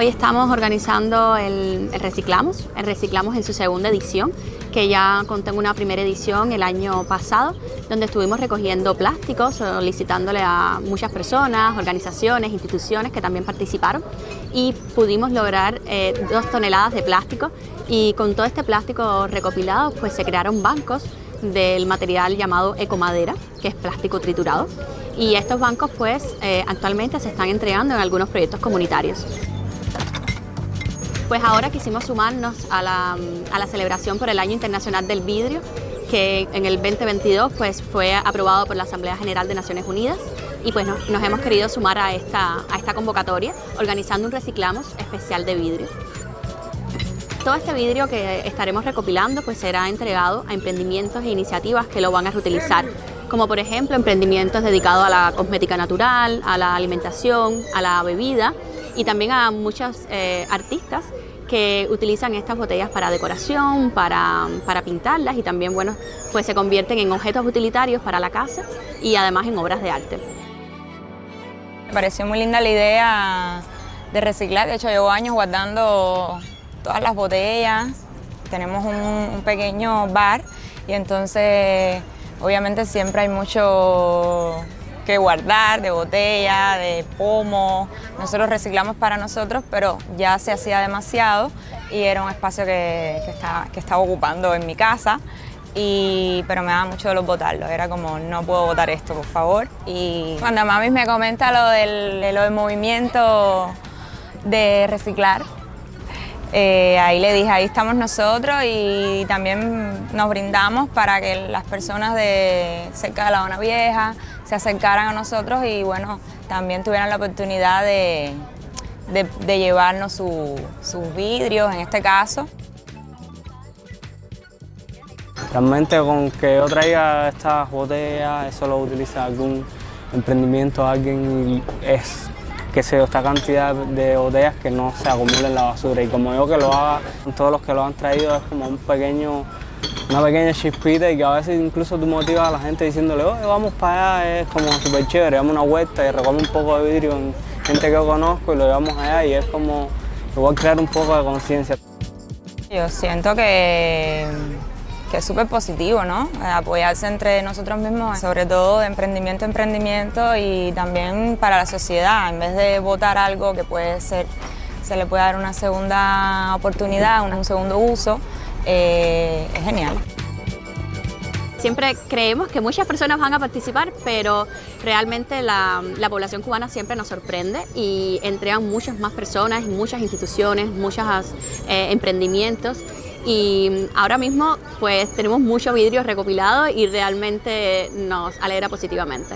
Hoy estamos organizando el, Reciclamos, el Reciclamos en su segunda edición, que ya conté una primera edición el año pasado, donde estuvimos recogiendo plásticos, solicitándole a muchas personas, organizaciones, instituciones que también participaron y pudimos lograr eh, dos toneladas de plástico. Y con todo este plástico recopilado pues se crearon bancos del material llamado ecomadera, que es plástico triturado. Y estos bancos pues eh, actualmente se están entregando en algunos proyectos comunitarios. Pues ahora quisimos sumarnos a la, celebración por el Año Internacional del Vidrio, que en el 2022 pues, fue aprobado por la Asamblea General de Naciones Unidas y pues nos, hemos querido sumar a esta, a esta convocatoria organizando un reciclamos especial de vidrio. Todo este vidrio que estaremos recopilando pues será entregado a emprendimientos e iniciativas que lo van a reutilizar, como por ejemplo emprendimientos dedicados a la cosmética natural, a la alimentación, a la bebida y también a muchos eh, artistas que utilizan estas botellas para decoración, para, pintarlas y también bueno, pues se convierten en objetos utilitarios para la casa y además en obras de arte. Me pareció muy linda la idea de reciclar, de hecho llevo años guardando todas las botellas, tenemos un pequeño bar y entonces obviamente siempre hay mucho que guardar, de botella, de pomo. Nosotros reciclamos para nosotros, pero ya se hacía demasiado y era un espacio que, estaba, que estaba ocupando en mi casa. Y, pero me daba mucho dolor botarlo, era como no puedo botar esto, por favor. Y cuando mami me comenta lo del, lo del movimiento de reciclar, eh, ahí le dije, ahí estamos nosotros y también nos brindamos para que las personas de cerca de la zona vieja se acercaran a nosotros y bueno, también tuvieran la oportunidad de, llevarnos sus vidrios en este caso. Realmente con que yo traiga estas botellas, eso lo utiliza algún emprendimiento, alguien es que se esta cantidad de botellas que no se acumulen en la basura. Y como yo que lo haga, todos los que lo han traído es como un pequeño, una pequeña chispita y que a veces incluso tú motivas a la gente diciéndole, oye, vamos para allá, es como súper chévere, damos una vuelta y recogemos un poco de vidrio en gente que yo conozco y lo llevamos allá y es como igual crear un poco de conciencia. Yo siento que que es súper positivo, ¿no? Apoyarse entre nosotros mismos, sobre todo de emprendimiento a emprendimiento y también para la sociedad, en vez de votar algo que puede ser, se le puede dar una segunda oportunidad, un segundo uso, eh, es genial. Siempre creemos que muchas personas van a participar, pero realmente la, población cubana siempre nos sorprende y entregan muchas más personas, muchas instituciones, muchos eh, emprendimientos y ahora mismo pues tenemos muchos vidrios recopilados y realmente nos alegra positivamente.